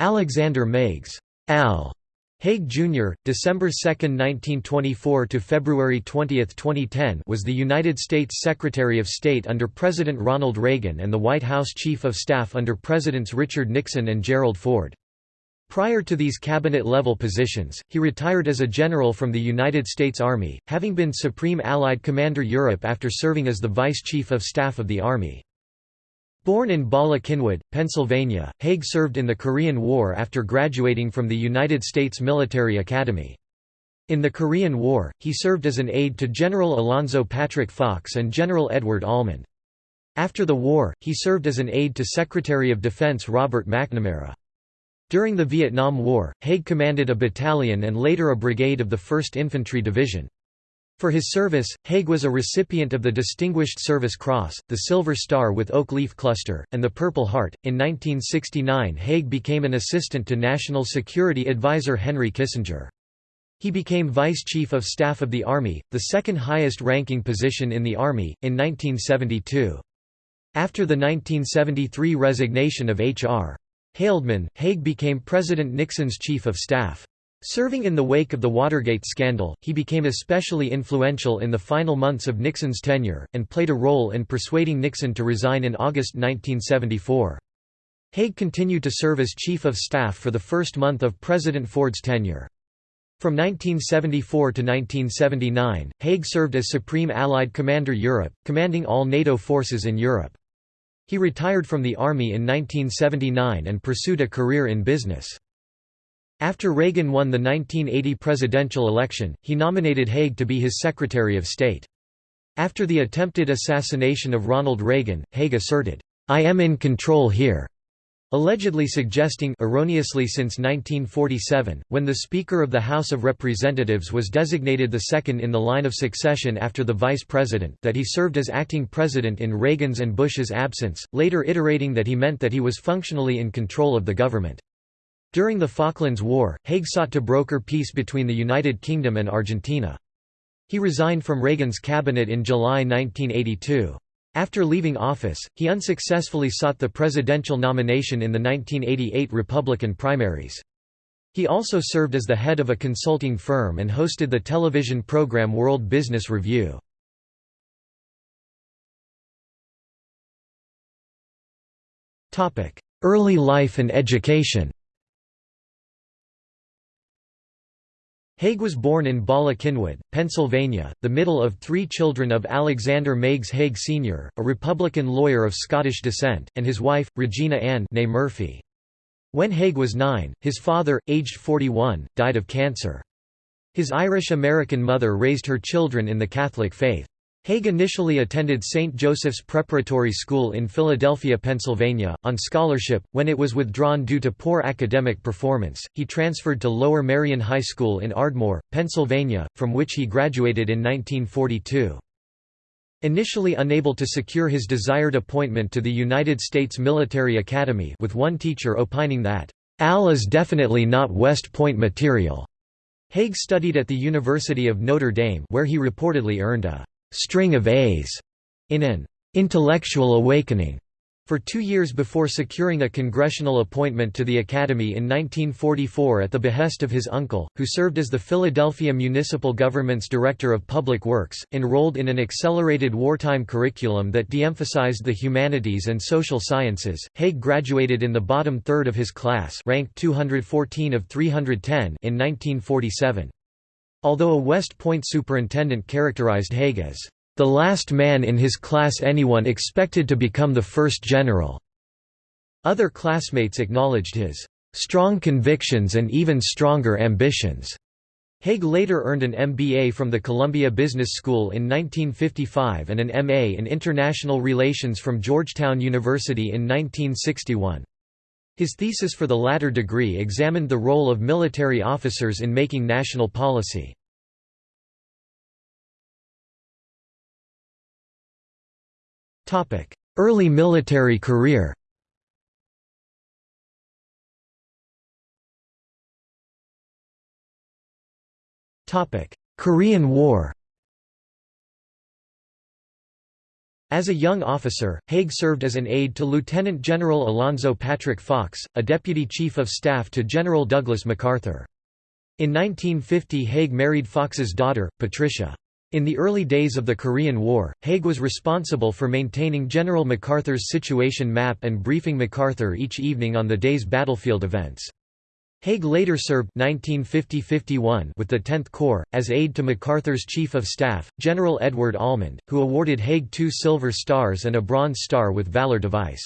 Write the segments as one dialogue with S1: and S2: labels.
S1: Alexander Meigs Al Haig Jr., December 2, 1924 to February 20, 2010, was the United States Secretary of State under President Ronald Reagan and the White House Chief of Staff under Presidents Richard Nixon and Gerald Ford. Prior to these cabinet-level positions, he retired as a general from the United States Army, having been Supreme Allied Commander Europe after serving as the Vice Chief of Staff of the Army. Born in Bala Cynwyd, Pennsylvania, Haig served in the Korean War after graduating from the United States Military Academy. In the Korean War, he served as an aide to General Alonzo Patrick Fox and General Edward Almond. After the war, he served as an aide to Secretary of Defense Robert McNamara. During the Vietnam War, Haig commanded a battalion and later a brigade of the 1st Infantry Division. For his service, Haig was a recipient of the Distinguished Service Cross, the Silver Star with Oak Leaf Cluster, and the Purple Heart. In 1969, Haig became an assistant to National Security Advisor Henry Kissinger. He became Vice Chief of Staff of the Army, the second highest ranking position in the Army, in 1972. After the 1973 resignation of H.R. Haldeman, Haig became President Nixon's Chief of Staff. Serving in the wake of the Watergate scandal, he became especially influential in the final months of Nixon's tenure, and played a role in persuading Nixon to resign in August 1974. Haig continued to serve as Chief of Staff for the first month of President Ford's tenure. From 1974 to 1979, Haig served as Supreme Allied Commander Europe, commanding all NATO forces in Europe. He retired from the Army in 1979 and pursued a career in business. After Reagan won the 1980 presidential election, he nominated Haig to be his Secretary of State. After the attempted assassination of Ronald Reagan, Haig asserted, "'I am in control here' allegedly suggesting erroneously since 1947, when the Speaker of the House of Representatives was designated the second in the line of succession after the Vice President that he served as acting President in Reagan's and Bush's absence, later iterating that he meant that he was functionally in control of the government. During the Falklands War, Haig sought to broker peace between the United Kingdom and Argentina. He resigned from Reagan's cabinet in July 1982. After leaving office, he unsuccessfully sought the presidential nomination in the 1988 Republican primaries. He also served as the head of a consulting firm and hosted the television program World Business Review. Early life and education Haig was born in Bala Cynwyd, Pennsylvania, the middle of three children of Alexander Meigs Haig Sr., a Republican lawyer of Scottish descent, and his wife, Regina Ann Murphy. When Haig was nine, his father, aged 41, died of cancer. His Irish-American mother raised her children in the Catholic faith. Haig initially attended St. Joseph's Preparatory School in Philadelphia, Pennsylvania, on scholarship. When it was withdrawn due to poor academic performance, he transferred to Lower Merion High School in Ardmore, Pennsylvania, from which he graduated in 1942. Initially unable to secure his desired appointment to the United States Military Academy with one teacher opining that, "'Al is definitely not West Point material'", Haig studied at the University of Notre Dame where he reportedly earned a string of A's in an intellectual awakening for two years before securing a congressional appointment to the Academy in 1944 at the behest of his uncle, who served as the Philadelphia Municipal Government's Director of Public Works, enrolled in an accelerated wartime curriculum that de-emphasized the humanities and social sciences. Haig graduated in the bottom third of his class ranked 214 of 310 in 1947. Although a West Point superintendent characterized Haig as the last man in his class anyone expected to become the first general. Other classmates acknowledged his strong convictions and even stronger ambitions. Haig later earned an MBA from the Columbia Business School in 1955 and an MA in International Relations from Georgetown University in 1961. His thesis for the latter degree examined the role of military officers in making national policy. Early military career Korean War As a young officer, Haig served as an aide to Lieutenant General Alonzo Patrick Fox, a deputy chief of staff to General Douglas MacArthur. In 1950 Haig married Fox's daughter, Patricia. In the early days of the Korean War, Haig was responsible for maintaining General MacArthur's situation map and briefing MacArthur each evening on the day's battlefield events. Haig later served 1950–51 with the 10th Corps, as aide to MacArthur's Chief of Staff, General Edward Almond, who awarded Haig two Silver Stars and a Bronze Star with Valor device.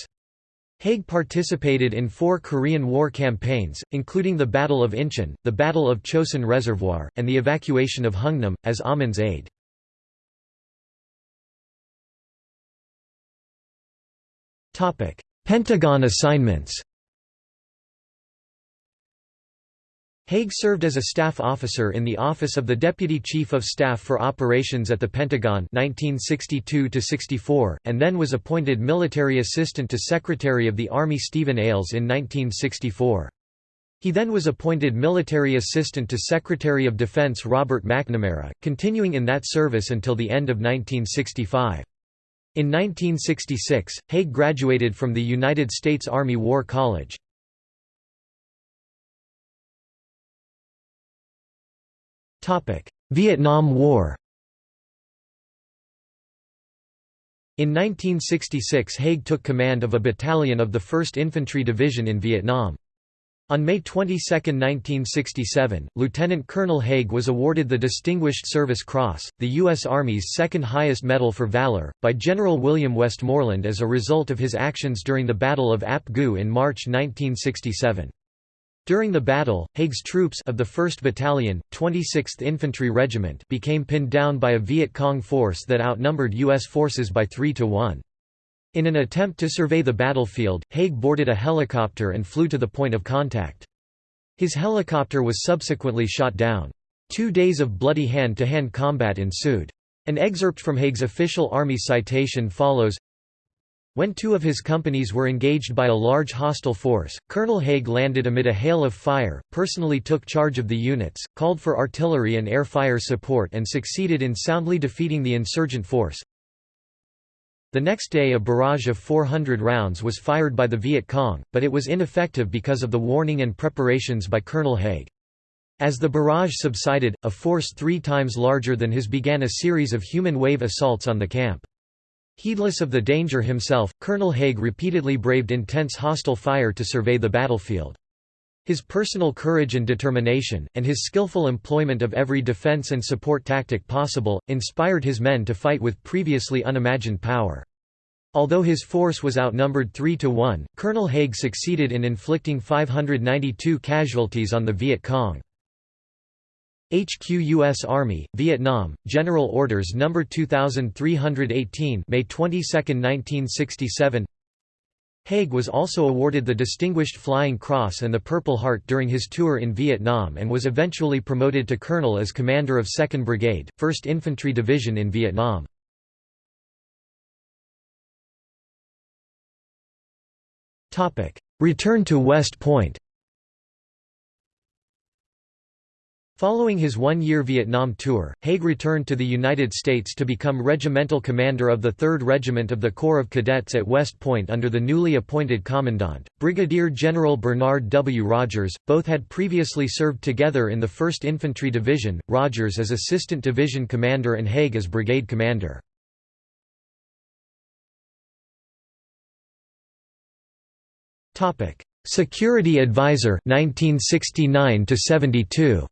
S1: Haig participated in four Korean War campaigns, including the Battle of Incheon, the Battle of Chosin Reservoir, and the evacuation of Hungnam, as Almond's aide. Pentagon assignments Haig served as a staff officer in the Office of the Deputy Chief of Staff for Operations at the Pentagon 1962 and then was appointed Military Assistant to Secretary of the Army Stephen Ailes in 1964. He then was appointed Military Assistant to Secretary of Defense Robert McNamara, continuing in that service until the end of 1965. In 1966, Haig graduated from the United States Army War College. Vietnam War In 1966 Haig took command of a battalion of the 1st Infantry Division in Vietnam. On May 22, 1967, Lieutenant Colonel Haig was awarded the Distinguished Service Cross, the U.S. Army's second highest medal for valor, by General William Westmoreland as a result of his actions during the Battle of Ap Gu in March 1967. During the battle, Haig's troops of the 1st Battalion, 26th Infantry Regiment became pinned down by a Viet Cong force that outnumbered U.S. forces by 3 to 1. In an attempt to survey the battlefield, Haig boarded a helicopter and flew to the point of contact. His helicopter was subsequently shot down. Two days of bloody hand-to-hand -hand combat ensued. An excerpt from Haig's official Army citation follows when two of his companies were engaged by a large hostile force, Colonel Haig landed amid a hail of fire, personally took charge of the units, called for artillery and air fire support and succeeded in soundly defeating the insurgent force. The next day a barrage of 400 rounds was fired by the Viet Cong, but it was ineffective because of the warning and preparations by Colonel Haig. As the barrage subsided, a force three times larger than his began a series of human wave assaults on the camp. Heedless of the danger himself, Colonel Haig repeatedly braved intense hostile fire to survey the battlefield. His personal courage and determination, and his skillful employment of every defense and support tactic possible, inspired his men to fight with previously unimagined power. Although his force was outnumbered 3 to 1, Colonel Haig succeeded in inflicting 592 casualties on the Viet Cong. HQ U.S. Army, Vietnam, General Orders No. 2318 May 22, 1967 Haig was also awarded the Distinguished Flying Cross and the Purple Heart during his tour in Vietnam and was eventually promoted to colonel as commander of 2nd Brigade, 1st Infantry Division in Vietnam. Return to West Point Following his one-year Vietnam tour, Haig returned to the United States to become regimental commander of the 3rd Regiment of the Corps of Cadets at West Point under the newly appointed commandant, Brigadier General Bernard W. Rogers. Both had previously served together in the 1st Infantry Division, Rogers as Assistant Division Commander and Haig as Brigade Commander. Security Advisor 1969 72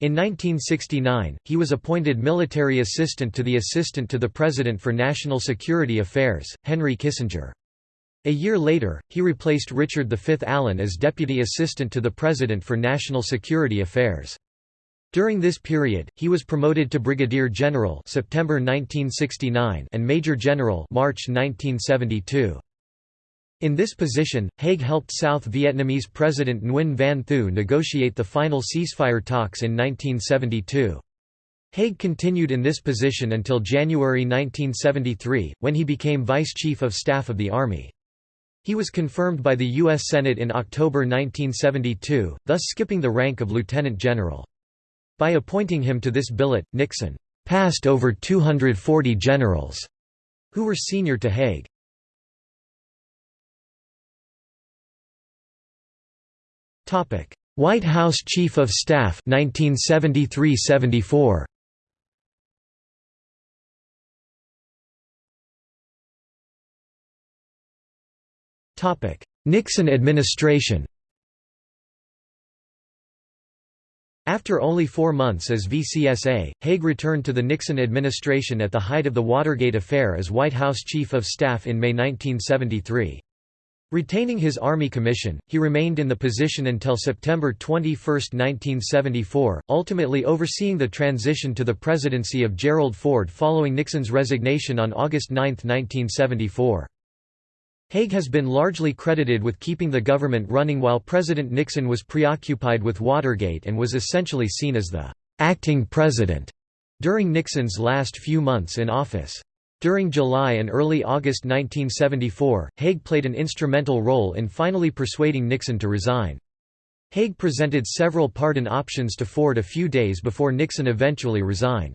S1: In 1969, he was appointed military assistant to the Assistant to the President for National Security Affairs, Henry Kissinger. A year later, he replaced Richard V. Allen as Deputy Assistant to the President for National Security Affairs. During this period, he was promoted to Brigadier General September 1969 and Major General March 1972. In this position, Haig helped South Vietnamese President Nguyen Van Thieu negotiate the final ceasefire talks in 1972. Haig continued in this position until January 1973, when he became Vice Chief of Staff of the Army. He was confirmed by the U.S. Senate in October 1972, thus skipping the rank of lieutenant general. By appointing him to this billet, Nixon passed over 240 generals who were senior to Haig. White House Chief of Staff 1973–74 Nixon administration. After only four months as VCSA, Haig returned to the Nixon administration at the height of the Watergate affair as White House Chief of Staff in May 1973. Retaining his Army commission, he remained in the position until September 21, 1974, ultimately overseeing the transition to the presidency of Gerald Ford following Nixon's resignation on August 9, 1974. Haig has been largely credited with keeping the government running while President Nixon was preoccupied with Watergate and was essentially seen as the acting president during Nixon's last few months in office. During July and early August 1974, Haig played an instrumental role in finally persuading Nixon to resign. Haig presented several pardon options to Ford a few days before Nixon eventually resigned.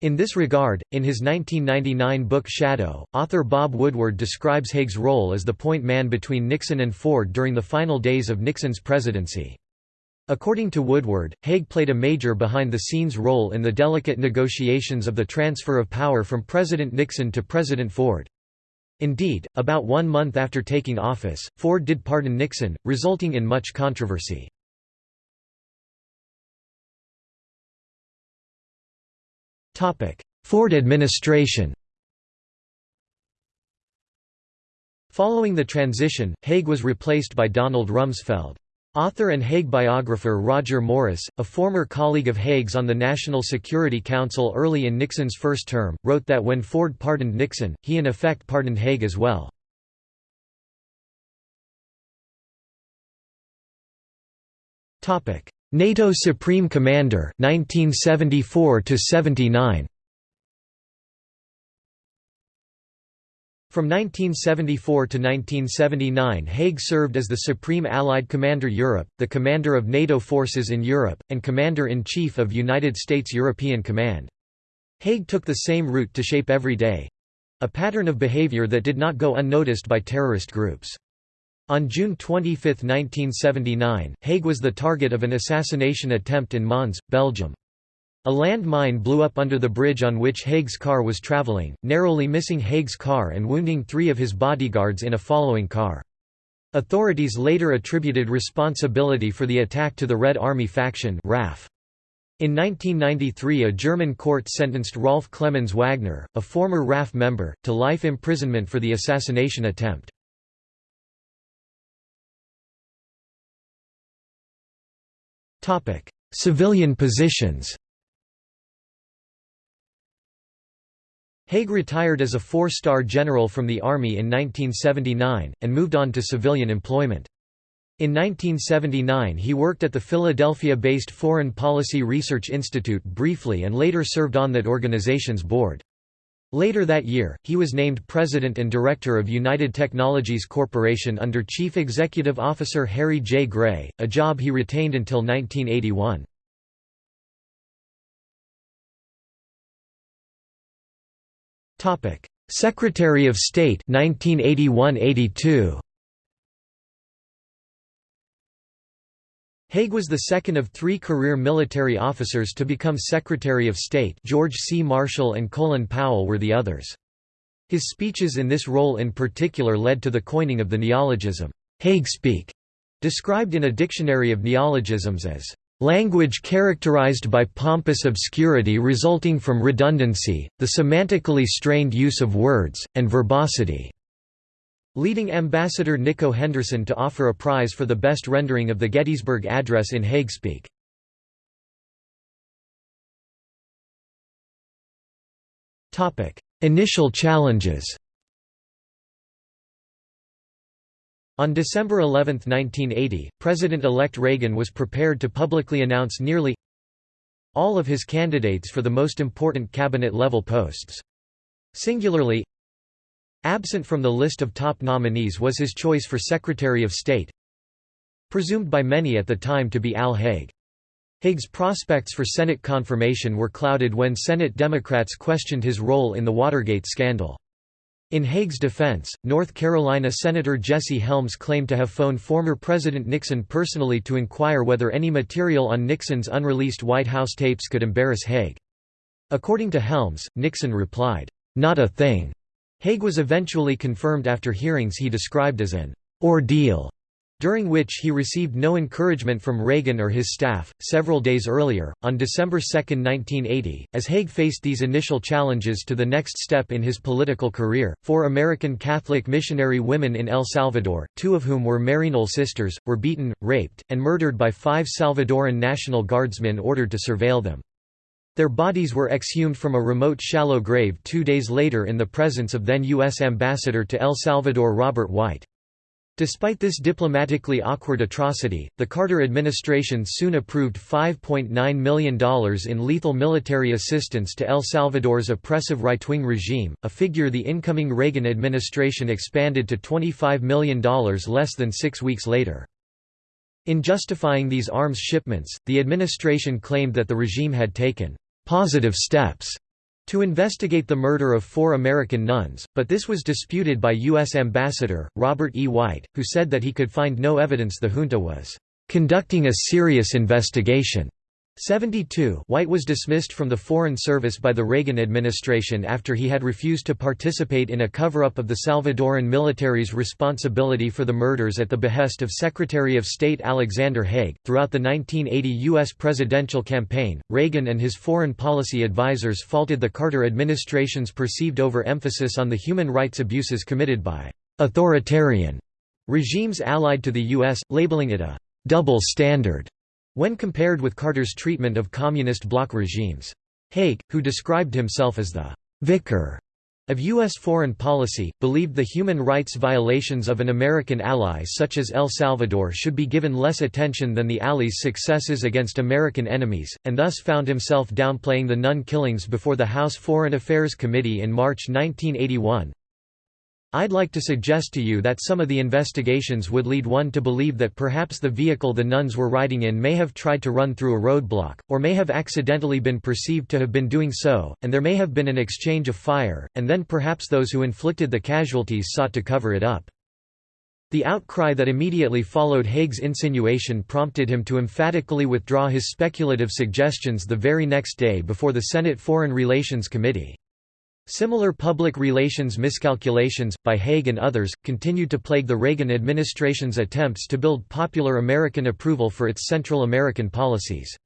S1: In this regard, in his 1999 book Shadow, author Bob Woodward describes Haig's role as the point man between Nixon and Ford during the final days of Nixon's presidency. According to Woodward, Haig played a major behind-the-scenes role in the delicate negotiations of the transfer of power from President Nixon to President Ford. Indeed, about one month after taking office, Ford did pardon Nixon, resulting in much controversy. Ford administration Following the transition, Haig was replaced by Donald Rumsfeld. Author and Haig biographer Roger Morris, a former colleague of Haig's on the National Security Council early in Nixon's first term, wrote that when Ford pardoned Nixon, he in effect pardoned Haig as well. NATO Supreme Commander 1974 to 79 From 1974 to 1979 Haig served as the Supreme Allied Commander Europe, the commander of NATO forces in Europe, and Commander-in-Chief of United States European Command. Haig took the same route to shape every day—a pattern of behavior that did not go unnoticed by terrorist groups. On June 25, 1979, Haig was the target of an assassination attempt in Mons, Belgium. A landmine blew up under the bridge on which Haig's car was traveling, narrowly missing Haig's car and wounding three of his bodyguards in a following car. Authorities later attributed responsibility for the attack to the Red Army faction RAF. In 1993 a German court sentenced Rolf Clemens Wagner, a former RAF member, to life imprisonment for the assassination attempt. Civilian positions Haig retired as a four-star general from the Army in 1979, and moved on to civilian employment. In 1979 he worked at the Philadelphia-based Foreign Policy Research Institute briefly and later served on that organization's board. Later that year, he was named president and director of United Technologies Corporation under Chief Executive Officer Harry J. Gray, a job he retained until 1981. Secretary of State 1981–82 Haig was the second of three career military officers to become Secretary of State George C. Marshall and Colin Powell were the others. His speeches in this role in particular led to the coining of the neologism, Haig speak, described in a dictionary of neologisms as Language characterized by pompous obscurity resulting from redundancy, the semantically strained use of words, and verbosity leading Ambassador Nicko Henderson to offer a prize for the best rendering of the Gettysburg Address in Haigspeak. Initial challenges On December 11, 1980, President-elect Reagan was prepared to publicly announce nearly all of his candidates for the most important cabinet-level posts. Singularly, Absent from the list of top nominees was his choice for Secretary of State, presumed by many at the time to be Al Haig. Haig's prospects for Senate confirmation were clouded when Senate Democrats questioned his role in the Watergate scandal. In Haig's defense, North Carolina Senator Jesse Helms claimed to have phoned former President Nixon personally to inquire whether any material on Nixon's unreleased White House tapes could embarrass Haig. According to Helms, Nixon replied, "'Not a thing'". Haig was eventually confirmed after hearings he described as an "'ordeal' during which he received no encouragement from Reagan or his staff. Several days earlier, on December 2, 1980, as Haig faced these initial challenges to the next step in his political career, four American Catholic missionary women in El Salvador, two of whom were Maryknoll sisters, were beaten, raped, and murdered by five Salvadoran National Guardsmen ordered to surveil them. Their bodies were exhumed from a remote shallow grave two days later in the presence of then U.S. Ambassador to El Salvador Robert White. Despite this diplomatically awkward atrocity, the Carter administration soon approved $5.9 million in lethal military assistance to El Salvador's oppressive right-wing regime, a figure the incoming Reagan administration expanded to $25 million less than six weeks later. In justifying these arms shipments, the administration claimed that the regime had taken «positive steps» to investigate the murder of four American nuns, but this was disputed by U.S. Ambassador, Robert E. White, who said that he could find no evidence the junta was "...conducting a serious investigation." 72 White was dismissed from the Foreign Service by the Reagan administration after he had refused to participate in a cover-up of the Salvadoran military's responsibility for the murders at the behest of Secretary of State Alexander Haig. Throughout the 1980 U.S. presidential campaign, Reagan and his foreign policy advisers faulted the Carter administration's perceived overemphasis on the human rights abuses committed by authoritarian regimes allied to the U.S., labeling it a double standard when compared with Carter's treatment of communist bloc regimes. Haig, who described himself as the «vicar» of U.S. foreign policy, believed the human rights violations of an American ally such as El Salvador should be given less attention than the Allies' successes against American enemies, and thus found himself downplaying the nun killings before the House Foreign Affairs Committee in March 1981. I'd like to suggest to you that some of the investigations would lead one to believe that perhaps the vehicle the nuns were riding in may have tried to run through a roadblock, or may have accidentally been perceived to have been doing so, and there may have been an exchange of fire, and then perhaps those who inflicted the casualties sought to cover it up. The outcry that immediately followed Haig's insinuation prompted him to emphatically withdraw his speculative suggestions the very next day before the Senate Foreign Relations Committee. Similar public relations miscalculations, by Haig and others, continued to plague the Reagan administration's attempts to build popular American approval for its Central American policies.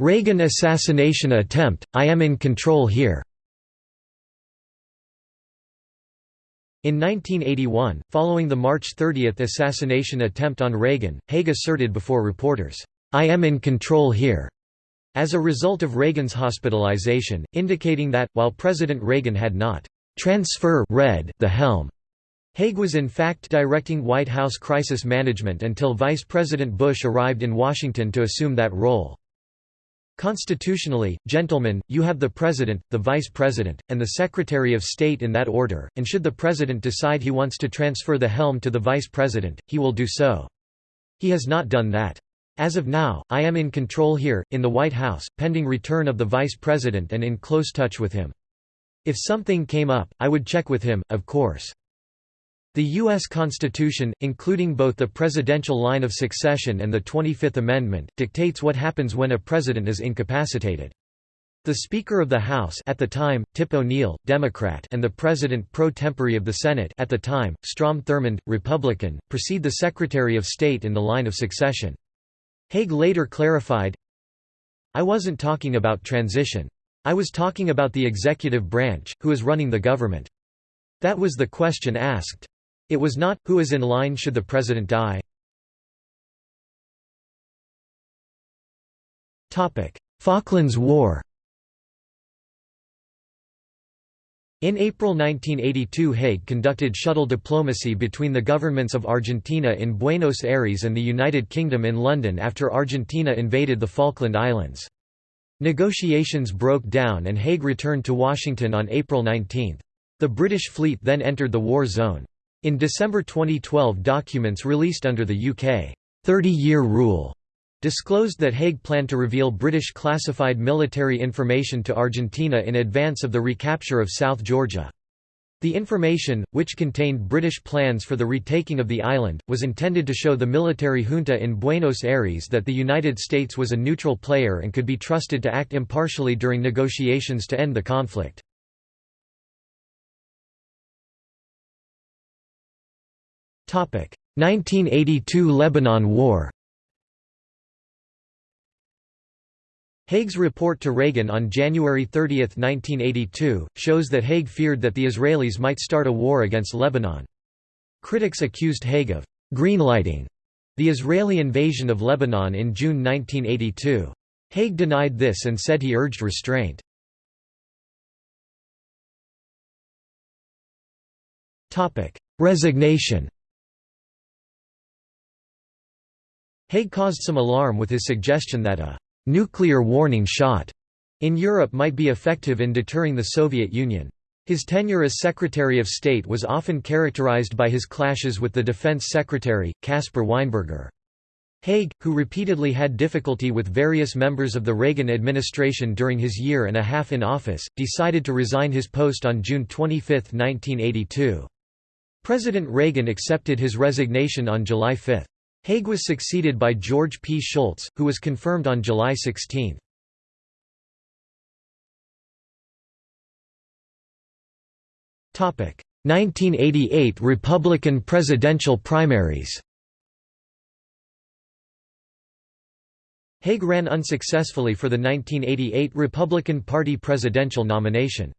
S1: Reagan assassination attempt, I am in control here In 1981, following the March 30 assassination attempt on Reagan, Haig asserted before reporters, I am in control here, as a result of Reagan's hospitalization, indicating that, while President Reagan had not transfer read the helm, Haig was in fact directing White House crisis management until Vice President Bush arrived in Washington to assume that role. Constitutionally, gentlemen, you have the President, the Vice President, and the Secretary of State in that order, and should the President decide he wants to transfer the helm to the Vice President, he will do so. He has not done that. As of now, I am in control here, in the White House, pending return of the Vice President and in close touch with him. If something came up, I would check with him, of course. The U.S. Constitution, including both the presidential line of succession and the 25th Amendment, dictates what happens when a president is incapacitated. The Speaker of the House at the time, Tip O'Neill, Democrat and the President pro tempore of the Senate at the time, Strom Thurmond, Republican, precede the Secretary of State in the line of succession. Haig later clarified, I wasn't talking about transition. I was talking about the executive branch, who is running the government. That was the question asked. It was not, who is in line should the president die. Falklands War In April 1982 Haig conducted shuttle diplomacy between the governments of Argentina in Buenos Aires and the United Kingdom in London after Argentina invaded the Falkland Islands. Negotiations broke down and Haig returned to Washington on April 19. The British fleet then entered the war zone. In December 2012 documents released under the UK 30-year rule disclosed that Haig planned to reveal British classified military information to Argentina in advance of the recapture of South Georgia. The information, which contained British plans for the retaking of the island, was intended to show the military junta in Buenos Aires that the United States was a neutral player and could be trusted to act impartially during negotiations to end the conflict. Topic: 1982 Lebanon War Haig's report to Reagan on January 30, 1982, shows that Haig feared that the Israelis might start a war against Lebanon. Critics accused Haig of «greenlighting» the Israeli invasion of Lebanon in June 1982. Haig denied this and said he urged restraint. Resignation Haig caused some alarm with his suggestion that a «nuclear warning shot» in Europe might be effective in deterring the Soviet Union. His tenure as Secretary of State was often characterized by his clashes with the Defense Secretary, Caspar Weinberger. Haig, who repeatedly had difficulty with various members of the Reagan administration during his year and a half in office, decided to resign his post on June 25, 1982. President Reagan accepted his resignation on July 5. Haig was succeeded by George P. Shultz, who was confirmed on July 16. Topic: 1988 Republican presidential primaries. Haig ran unsuccessfully for the 1988 Republican Party presidential nomination.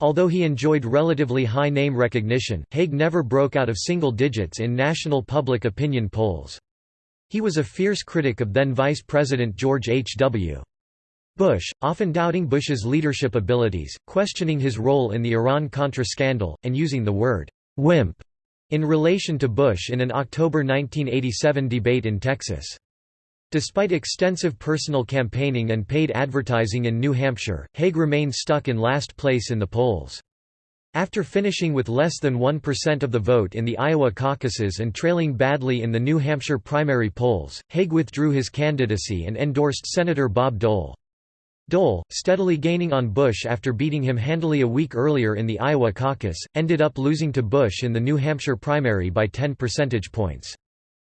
S1: Although he enjoyed relatively high name recognition, Haig never broke out of single digits in national public opinion polls. He was a fierce critic of then Vice President George H. W. Bush, often doubting Bush's leadership abilities, questioning his role in the Iran-Contra scandal, and using the word «wimp» in relation to Bush in an October 1987 debate in Texas. Despite extensive personal campaigning and paid advertising in New Hampshire, Haig remained stuck in last place in the polls. After finishing with less than 1% of the vote in the Iowa caucuses and trailing badly in the New Hampshire primary polls, Haig withdrew his candidacy and endorsed Senator Bob Dole. Dole, steadily gaining on Bush after beating him handily a week earlier in the Iowa caucus, ended up losing to Bush in the New Hampshire primary by 10 percentage points.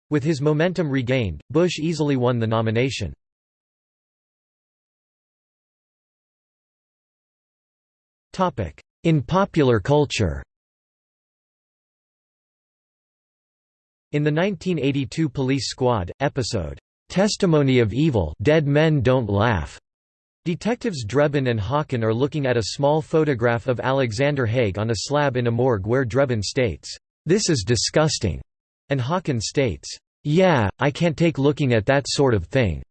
S1: With his momentum regained, Bush easily won the nomination. In popular culture In the 1982 Police Squad, episode, "'Testimony of Evil Dead Men Don't Laugh' Detectives Drebin and Hocken are looking at a small photograph of Alexander Haig on a slab in a morgue where Drebin states, "'This is disgusting' and Hocken states, "'Yeah, I can't take looking at that sort of thing.'"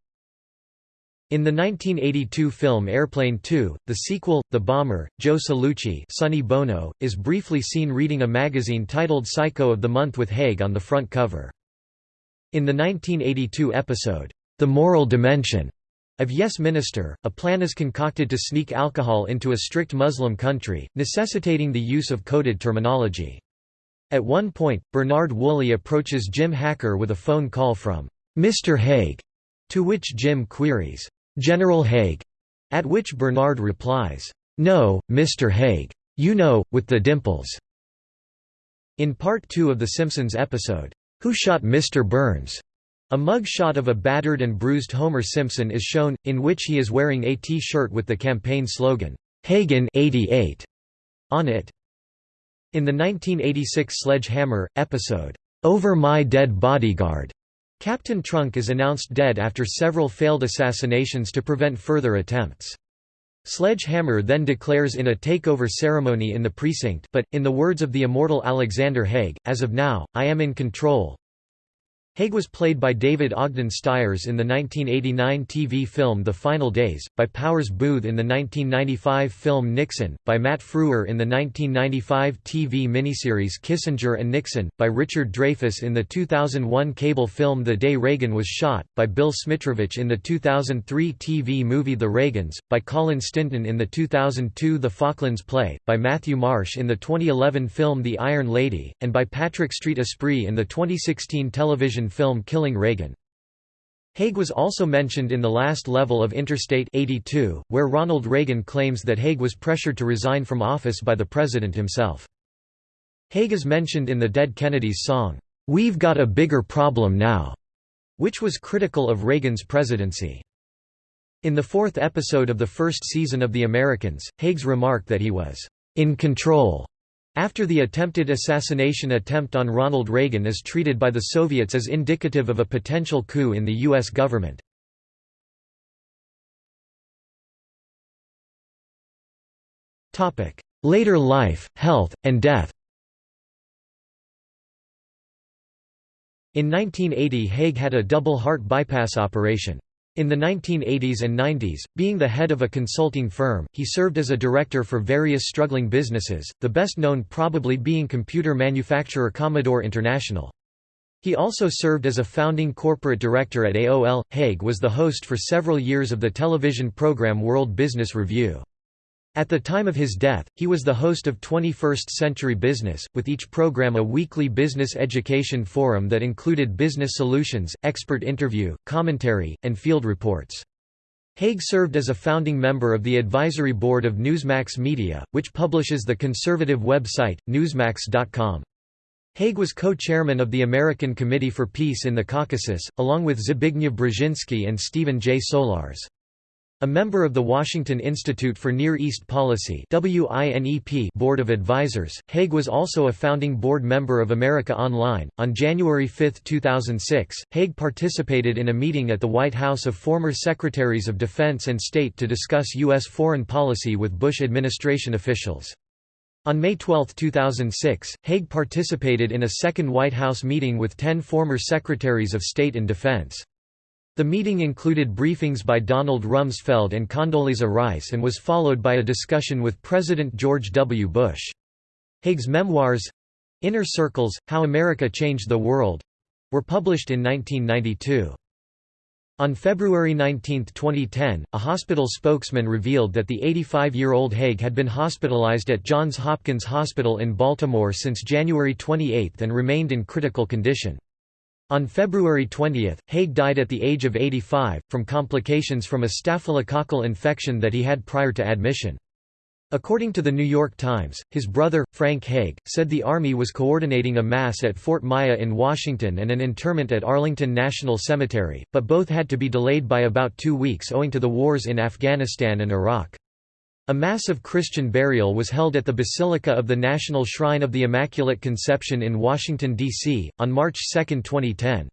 S1: In the 1982 film Airplane 2, the sequel, The Bomber, Joe Seluchi Sonny Bono, is briefly seen reading a magazine titled Psycho of the Month with Haig on the front cover. In the 1982 episode, The Moral Dimension of Yes Minister, a plan is concocted to sneak alcohol into a strict Muslim country, necessitating the use of coded terminology. At one point, Bernard Woolley approaches Jim Hacker with a phone call from Mr. Haig, to which Jim queries, General Haig, at which Bernard replies, No, Mr. Haig. You know, with the dimples. In part two of The Simpsons episode, Who Shot Mr. Burns? A mug shot of a battered and bruised Homer Simpson is shown, in which he is wearing a T-shirt with the campaign slogan, Hagen 88 on it. In the 1986 Sledge-Hammer, episode, Over My Dead Bodyguard, Captain Trunk is announced dead after several failed assassinations to prevent further attempts. Sledge-Hammer then declares in a takeover ceremony in the precinct but, in the words of the immortal Alexander Haig, as of now, I am in control. Haig was played by David Ogden Stiers in the 1989 TV film The Final Days, by Powers Boothe in the 1995 film Nixon, by Matt Frewer in the 1995 TV miniseries Kissinger and Nixon, by Richard Dreyfuss in the 2001 cable film The Day Reagan Was Shot, by Bill Smitrovich in the 2003 TV movie The Reagans, by Colin Stinton in the 2002 The Falklands Play, by Matthew Marsh in the 2011 film The Iron Lady, and by Patrick Street Esprit in the 2016 television film Killing Reagan. Haig was also mentioned in the last level of Interstate 82, where Ronald Reagan claims that Haig was pressured to resign from office by the president himself. Haig is mentioned in the Dead Kennedys song, "'We've Got a Bigger Problem Now' which was critical of Reagan's presidency. In the fourth episode of the first season of The Americans, Haig's remarked that he was "'in control' After the attempted assassination attempt on Ronald Reagan is treated by the Soviets as indicative of a potential coup in the U.S. government. Later life, health, and death In 1980 Haig had a double heart bypass operation. In the 1980s and 90s, being the head of a consulting firm, he served as a director for various struggling businesses, the best known probably being computer manufacturer Commodore International. He also served as a founding corporate director at AOL. Haig was the host for several years of the television program World Business Review. At the time of his death, he was the host of 21st Century Business, with each program a weekly business education forum that included business solutions, expert interview, commentary, and field reports. Haig served as a founding member of the advisory board of Newsmax Media, which publishes the conservative website, newsmax.com. Haig was co-chairman of the American Committee for Peace in the Caucasus, along with Zbigniew Brzezinski and Stephen J. Solarz. A member of the Washington Institute for Near East Policy Board of Advisors, Haig was also a founding board member of America Online. On January 5, 2006, Haig participated in a meeting at the White House of former Secretaries of Defense and State to discuss U.S. foreign policy with Bush administration officials. On May 12, 2006, Haig participated in a second White House meeting with ten former Secretaries of State and Defense. The meeting included briefings by Donald Rumsfeld and Condoleezza Rice and was followed by a discussion with President George W. Bush. Haig's memoirs—Inner Circles, How America Changed the World—were published in 1992. On February 19, 2010, a hospital spokesman revealed that the 85-year-old Haig had been hospitalized at Johns Hopkins Hospital in Baltimore since January 28 and remained in critical condition. On February 20, Haig died at the age of 85, from complications from a staphylococcal infection that he had prior to admission. According to the New York Times, his brother, Frank Haig, said the Army was coordinating a mass at Fort Myer in Washington and an interment at Arlington National Cemetery, but both had to be delayed by about two weeks owing to the wars in Afghanistan and Iraq. A massive Christian burial was held at the Basilica of the National Shrine of the Immaculate Conception in Washington, D.C., on March 2, 2010.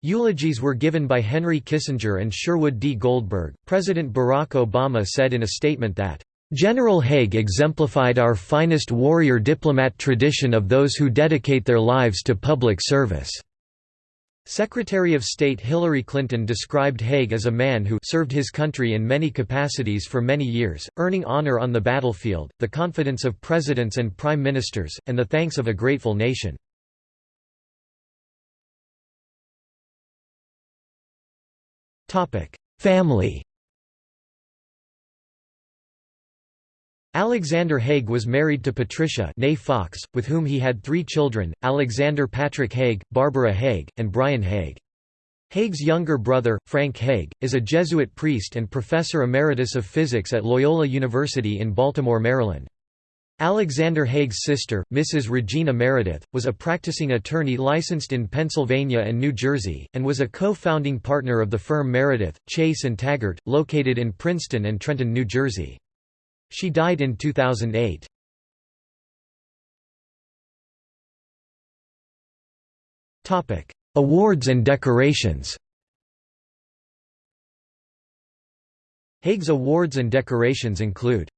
S1: Eulogies were given by Henry Kissinger and Sherwood D. Goldberg. President Barack Obama said in a statement that, General Haig exemplified our finest warrior diplomat tradition of those who dedicate their lives to public service. Secretary of State Hillary Clinton described Haig as a man who served his country in many capacities for many years, earning honor on the battlefield, the confidence of presidents and prime ministers, and the thanks of a grateful nation. Family Alexander Haig was married to Patricia Nay Fox, with whom he had three children, Alexander Patrick Haig, Barbara Haig, and Brian Haig. Haig's younger brother, Frank Haig, is a Jesuit priest and professor emeritus of physics at Loyola University in Baltimore, Maryland. Alexander Haig's sister, Mrs. Regina Meredith, was a practicing attorney licensed in Pennsylvania and New Jersey, and was a co-founding partner of the firm Meredith, Chase & Taggart, located in Princeton and Trenton, New Jersey. She died in 2008. Topic: Awards and decorations Haig's awards and decorations include